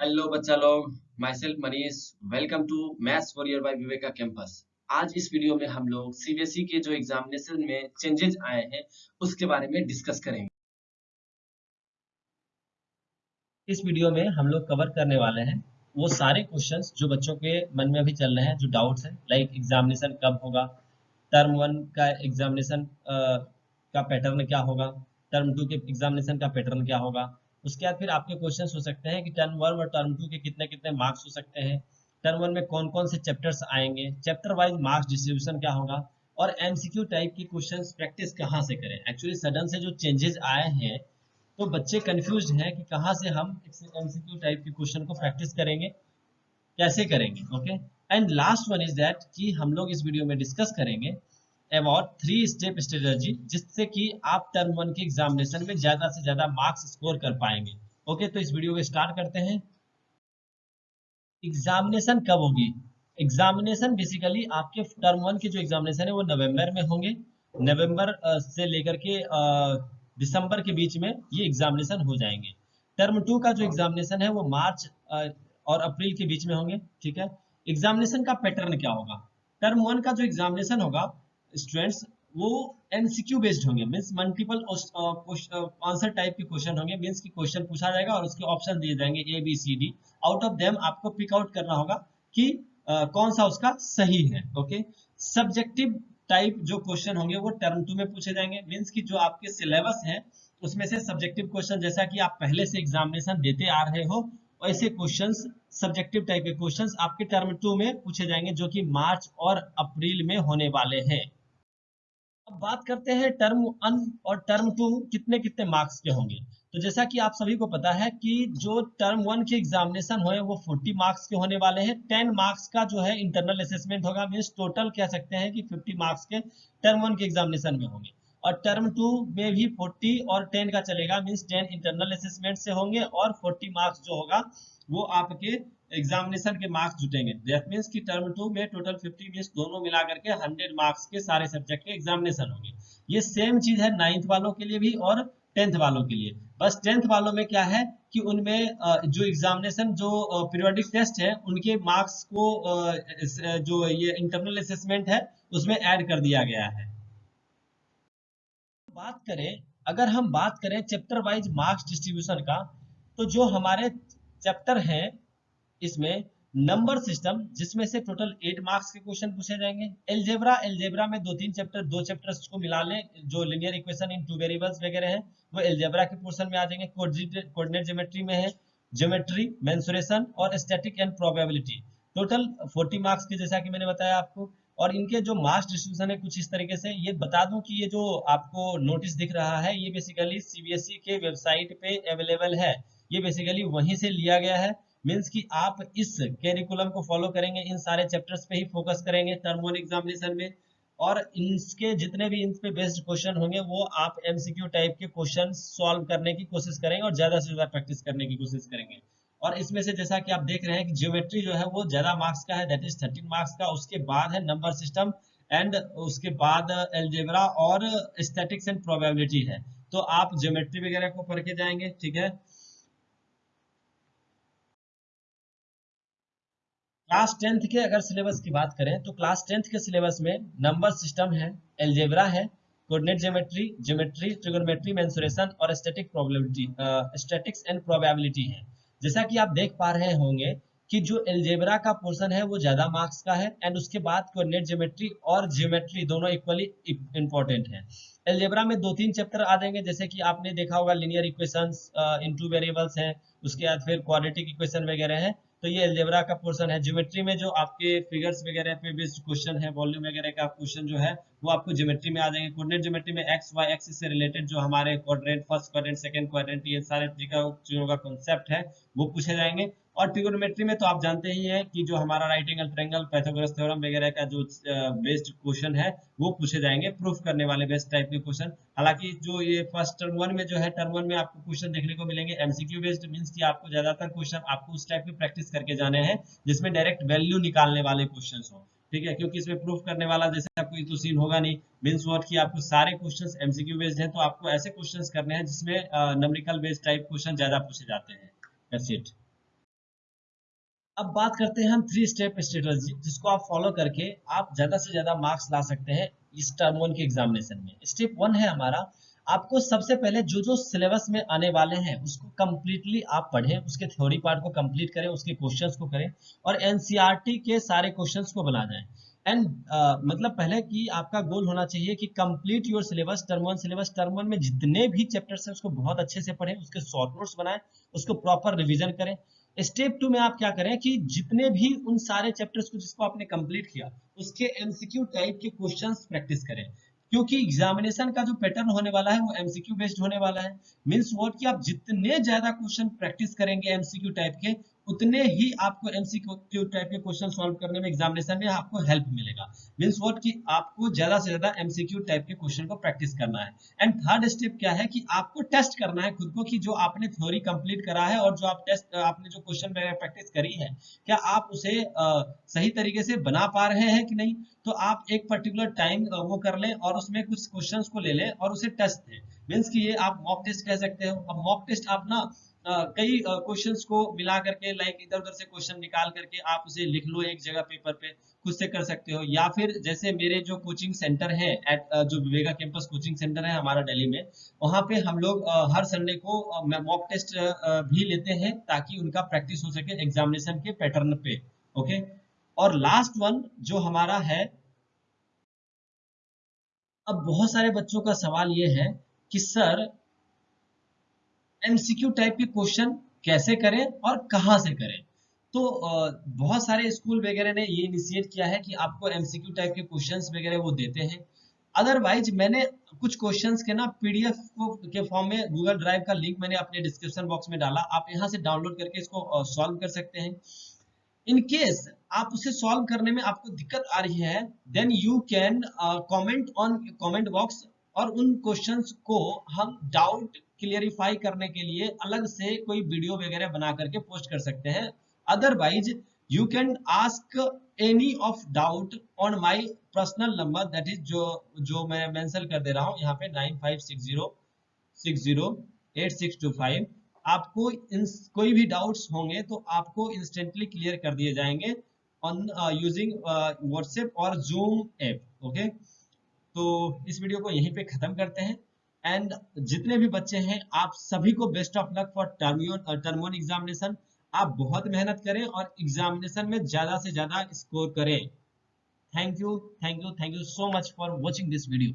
Hello बच्चा लोग myself Manish welcome to maths warrior by Viveka campus आज इस वीडियो में हम लोग सीबीएसई के जो एग्जामिनेशन में चेंजेस आए हैं, उसके बारे में डिस्कस करेंगे. इस वीडियो में हम लोग कवर करने वाले हैं वो सारे क्वेश्चंस जो बच्चों के मन में अभी चल रहे हैं, जो डाउट्स हैं. लाइक एग्जामिनेशन कब होगा? टर्म वन का एग्जामिनेशन का पैटर्न क्या होगा? टर्म टू के एग्जामिनेशन का पैटर्न क्या होगा? उसके बाद फिर आपके क्वेश्चन हो सकते हैं कि टर्म वन और टर्म टू के कितने कितने मार्क्स हो सकते हैं। टर्म वन में कौन कौन से चैप्टर्स आएँगे? चैप्टर वाइज मार्क्स डिस्ट्रीब्यूशन क्या होगा? और एमसीक्यू टाइप की क्वेश्चन प्रैक्टिस कहाँ से करें? एक्चुअली सडन से जो चेंजेस आए हैं तो बच्चे कंफ्यूज हैं कि कहाँ से हम एमसीक्यू टाइप के क्वेश्चन को प्रैक्टिस करेंगे। कैसे करेंगे? Okay and last one is that कि हम लोग इस वीडियो में डिस्कस करेंगे अबाउट थ्री स्टेप स्ट्रेटजी जिससे कि आप टर्म वन के एग्जामिनेशन में ज़्यादा से ज़्यादा मार्क्स स्कोर कर पाएँगे। ओके तो इस वीडियो को स्टार्ट करते हैं। एग्जामिनेशन कब होगी? एग्जामिनेशन बेसिकली आपके टर्म वन के जो एग्जामिनेशन है, वो नवंबर में होंगे। नवंबर से लेकर के दिसंबर के बीच में ये एग्जामिनेशन हो जाएँगे। टर्म टू का जो एग्जामिनेशन है, वो मार्च और अप्रैल के बीच में होंगे। ठीक है? एग्जामिनेशन का पैटर्न क्या होगा? टर्म वन का जो एग्जामिनेशन होगा स्टूडेंट्स वो एमसीक्यू बेस्ड होंगे। मींस मल्टीपल आंसर टाइप के क्वेश्चन होंगे। मींस की क्वेश्चन पूछा जाएगा और उसके ऑप्शन दिए जाएँगे A B C D out of them आपको पिक आउट करना होगा कि uh, कौन सा उसका सही है ओके सब्जेक्टिव टाइप जो क्वेश्चन होंगे वो टर्म टू में पूछे जाएँगे। मीन्स की जो आपके सिलेबस है उसमें से सब्जेक्टिव क्वेश्चन जैसा कि आप पहले से एग्जामिनेशन देते आ रहे हो ऐसे क्वेश्चंस सब्जेक्टिव टाइप के क्वेश्चंस आपके टर्म टू में पूछे जाएँगे जो कि मार्च और अप्रैल में होने वाले हैं। अब बात करते हैं टर्म वन और टर्म टू कितने कितने मार्क्स के होंगे। तो जैसा कि आप सभी को पता है कि जो टर्म वन के एग्जामिनेशन हुए वो 40 मार्क्स के होने वाले हैं। 10 मार्क्स का जो है इंटरनल असेसमेंट होगा। मीन्स टोटल कह सकते हैं कि 50 मार्क्स के टर्म वन के एग्जामिनेशन में होंगे। और टर्म टू में भी 40 और 10 का चलेगा मीन्स 10 इंटरनल असेसमेंट से होंगे और 40 मार्क्स जो होगा, वो आपके एग्जामिनेशन के मार्क्स जुटेंगे। दैट मींस कि टर्म टू में टोटल 50 मींस दोनों मिला करके 100 मार्क्स के सारे सब्जेक्ट के एग्जामिनेशन होंगे। ये सेम चीज़ है नाइन्थ वालों के लिए भी और टेंथ वालों के लिए। बस टेंथ वालों में क्या है कि उनमें जो एग्जामिनेशन जो पीरियोडिक टेस्ट है, उनके मार्क्स को जो ये इंटरनल असेसमेंट है, उसमें ऐड कर दिया गया है। बात करें, अगर हम बात करें चैप्टर वाइज मार्क्स डिस्ट्रीब्यूशन का तो जो हमारे चैप्टर हैं, इसमें नंबर सिस्टम जिसमें से टोटल एट मार्क्स के क्वेश्चन पूछे जाएँगे। एलजेब्रा एलजेब्रा में दो तीन चैप्टर दो चैप्टर्स को मिला लें, जो linear equation in two variables वगैरह है, वो एलजेब्रा के पोर्शन में आ जाएँगे। कोऑर्डिनेट ज्योमेट्री में है ज्योमेट्री मेंसुरेशन और static and probability total 40 marks के जैसा कि मैंने बताया आपको और इनके जो मार्क्स डिस्ट्रीब्यूशन है, कुछ इस तरीके से, ये बता दूँ कि ये जो आपको नोटिस दिख रहा है, ये बेसिकली सीबीएसई के वेबसाइट पे अवेलेबल है। ये बेसिकली वहीं से लिया गया है। मीन्स कि आप इस कैरिकुलम को फॉलो करेंगे, इन सारे चैप्टर्स पे ही फोकस करेंगे टर्म वन एग्जामिनेशन में। और इसके जितने भी इन पे बेस्ड क्वेश्चन होंगे, वो आप एमसीक्यू टाइप के क्वेश्चन सॉल्व करने की कोशिश करेंगे और ज़्यादा से ज़्यादा प्रैक्टिस करने की कोशिश करेंगे। और इसमें से जैसा कि आप देख रहे हैं कि ज्योमेट्री जो है वो ज़्यादा मार्क्स का है दैट इज़ थर्टीन मार्क्स का। उसके बाद है नंबर सिस्टम एंड उसके बाद एल्जेब्रा और स्टैटिक्स एंड प्रोबेबिलिटी है। तो आप ज्योमेट्री वगैरह को पढ़ के जाएँगे, ठीक है? क्लास टेंथ के अगर सिलेबस की बात करें तो क्लास टेंथ के सिलेबस में नंबर सिस्टम है एल्जेब्रा है coordinate geometry geometry trigonometry mensuration और static probability statistics and probability है। जैसा कि आप देख पा रहे होंगे कि जो एल्जेब्रा का पोर्शन है, वो ज़्यादा मार्क्स का है एंड उसके बाद कोऑर्डिनेट ज्योमेट्री और ज्योमेट्री दोनों इक्वली इंपॉर्टेंट है। एल्जेब्रा में दो तीन चैप्टर आ जाएँगे, जैसे कि आपने देखा होगा linear equations in two variables है, उसके बाद फिर क्वाड्रेटिक इक्वेशन वगैरह है। तो ये एल्जेब्रा का पोर्सन है। ज्योमेट्री में जो आपके फिगर्स वगैरह पे बेस्ड क्वेश्चन है वॉल्यूम वगैरह का क्वेश्चन जो है, वो आपको ज्योमेट्री में आ जाएँगे। कोऑर्डिनेट ज्योमेट्री में एक्स वाई एक्सिस से रिलेटेड जो हमारे quadrant first quadrant second quadrant ये सारे चीज़ों का कॉन्सेप्ट है, वो पूछे जाएँगे। और ट्रिगोनोमेट्री में तो आप जानते ही हैं कि जो हमारा right angle triangle Pythagoras theorem वगैरह का जो बेस्ड क्वेश्चन है, वो पूछे जाएँगे प्रूफ करने वाले बेस्ट टाइप के क्वेश्चन हालाँकि जो ये फ़र्स्ट टर्म वन में जो है टर्म वन में आपको क्वेश्चन देखने को मिलेंगे। एमसीक्यू बेस्ड मींस कि आपको ज़्यादातर क्वेश्चन आपको उस टाइप की प्रैक्टिस करके जाने हैं, जिसमें डायरेक्ट वैल्यू निकालने वाले क्वेश्चन हो। ठीक है? क्योंकि इसमें प्रूफ करने वाला जैसे कोई तो सीन होगा नहीं। मीन्स वॉट की आपको सारे क्वेश्चंस एमसीक्यू बेस्ड हैं तो आपको ऐसे क्वेश्चंस करने हैं जिसमें नंबरिकल बेस्ड टाइप क्वेश्चन ज़्यादा पूछे जाते हैं। दैट्स इट अब बात करते हैं हम थ्री स्टेप स्ट्रेटजी जिसको आप फॉलो करके आप ज़्यादा से ज़्यादा मार्क्स ला सकते हैं इस टर्म वन के एग्जामिनेशन में। स्टेप वन है हमारा आपको सबसे पहले जो जो सिलेबस में आने वाले हैं उसको कंप्लीटली आप पढ़ें उसके थ्योरी पार्ट को कंप्लीट करें उसके क्वेश्चंस को करें और एनसीईआरटी e के सारे क्वेश्चंस को बना जाएँ। एंड uh, मतलब पहले कि आपका गोल होना चाहिए कि complete your syllabus term one syllabus term one में जितने भी चैप्टर्स हैं उसको बहुत अच्छे से पढ़ें उसके शॉर्ट नोट्स बनाएँ उसको प्रॉपर रिविजन करें। स्टेप टू में आप क्या करें कि जितने भी उन सारे चैप्टर्स को जिसको आपने कंप्लीट किया, उसके एमसीक्यू टाइप के क्वेश्चंस प्रैक्टिस करें। क्योंकि एग्जामिनेशन का जो पैटर्न होने वाला है, वो एमसीक्यू बेस्ड होने वाला है। मीन्स वोट कि आप जितने ज़्यादा क्वेश्चन प्रैक्टिस करेंगे एमसीक्यू टाइप के उतने ही आपको एमसीक्यू टाइप के क्वेश्चन सॉल्व करने में एग्जामिनेशन में आपको हेल्प मिलेगा। मींस व्हाट कि आपको ज़्यादा से ज़्यादा एमसीक्यू टाइप के क्वेश्चन को प्रैक्टिस करना है। एंड थर्ड स्टेप क्या है कि आपको टेस्ट करना है खुद को कि जो आपने थ्योरी कंप्लीट करा है और जो आप टेस्ट आपने जो क्वेश्चन प्रैक्टिस करी है क्या आप उसे आ, सही तरीके से बना पा रहे हैं कि नहीं? तो आप एक पर्टिकुलर टाइम वो कर लें और उसमें कुछ क्वेश्चंस को ले लें और उसे टेस्ट दें। मीन्स कि ये आप मॉक टेस्ट कह सकते हो। अब मॉक टेस्ट आप ना कई क्वेश्चंस को मिला करके लाइक इधर उधर से क्वेश्चन निकाल करके आप उसे लिख लो एक जगह पेपर पे, खुद से कर सकते हो। या फिर जैसे मेरे जो कोचिंग सेंटर है एट जो विवेका कैंपस कोचिंग सेंटर है हमारा दिल्ली में, वहाँ पे हम लोग हर संडे को मॉक टेस्ट भी लेते हैं ताकि उनका प्रैक्टिस हो सके एग्जामिनेशन के पैटर्न पे ओके और लास्ट वन जो हमारा है, अब बहुत सारे बच्चों का सवाल ये है कि, सर एमसीक्यू टाइप के क्वेश्चन कैसे करें और कहाँ से करें? तो बहुत सारे स्कूल वगैरह ने ये इनिशिएट किया है कि आपको एमसीक्यू टाइप के क्वेश्चंस वगैरह वो देते हैं। अदरवाइज़ मैंने कुछ क्वेश्चंस के ना पीडीएफ के फॉर्म में गूगल ड्राइव का लिंक मैंने अपने डिस्क्रिप्शन बॉक्स में डाला। आप यहाँ से डाउनलोड करके इसको सॉल्व कर सकते हैं। इन केस आप उसे सॉल्व करने में आपको दिक्कत आ रही है then you can comment on comment box और उन क्वेश्चंस को हम डाउट क्लियरिफाई करने के लिए अलग से कोई वीडियो वगैरह बना करके पोस्ट कर सकते हैं। Otherwise you can ask any of doubt on my personal number that is जो जो मैं मेंशन कर दे रहा हूँ, यहाँ पे nine five six zero six zero eight six two five आपको इन कोई भी डाउट्स होंगे तो आपको इंस्टेंटली क्लियर कर दिए जाएँगे ऑन यूजिंग व्हाट्सएप और जूम ऐप ओके तो इस वीडियो को यहीं पे खत्म करते हैं। एंड जितने भी बच्चे हैं, आप सभी को best of luck for term one term one examination आप बहुत मेहनत करें और एग्जामिनेशन में ज़्यादा से ज़्यादा स्कोर करें। Thank you thank you thank you so much for watching this video